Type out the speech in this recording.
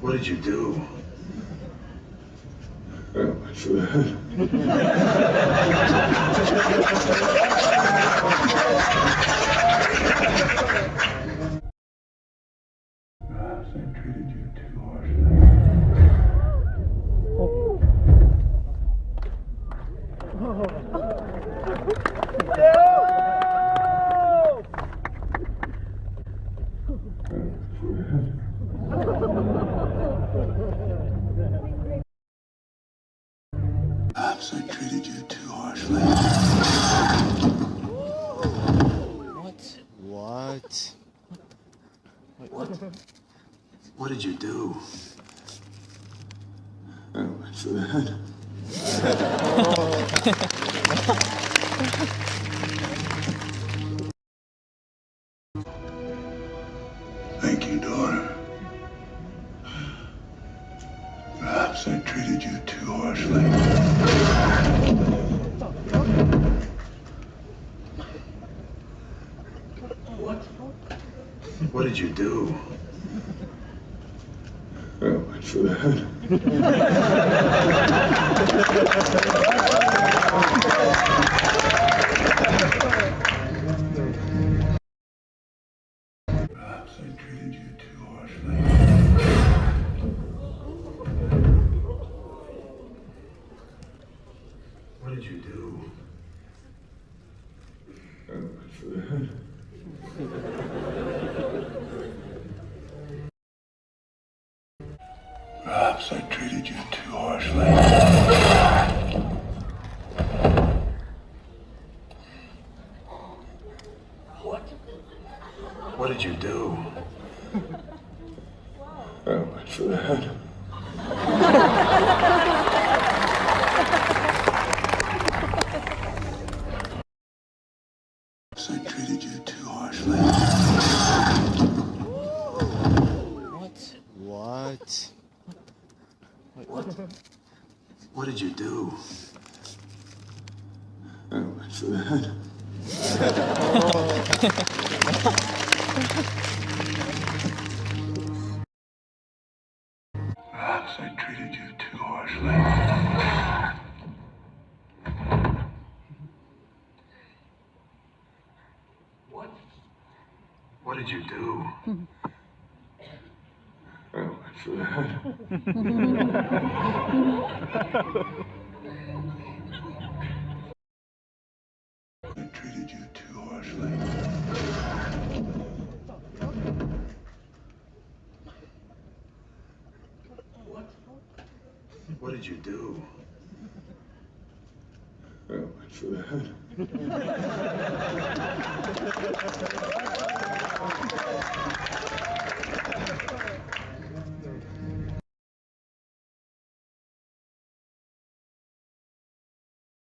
What did you do? Oh, Perhaps I treated you too harshly. What? What? What did you do? I went for the head. Thank you, daughter. Perhaps I treated you too harshly. What did you do? I went for the head. Perhaps I treated you What did you do? I went for the. Perhaps I treated you too harshly. What What did you do? I went for What? What did you do? I went for the head. Perhaps I treated you too harshly. What? What did you do? Hmm. I went for the head. I treated you too harshly. What did you do? I went for the head.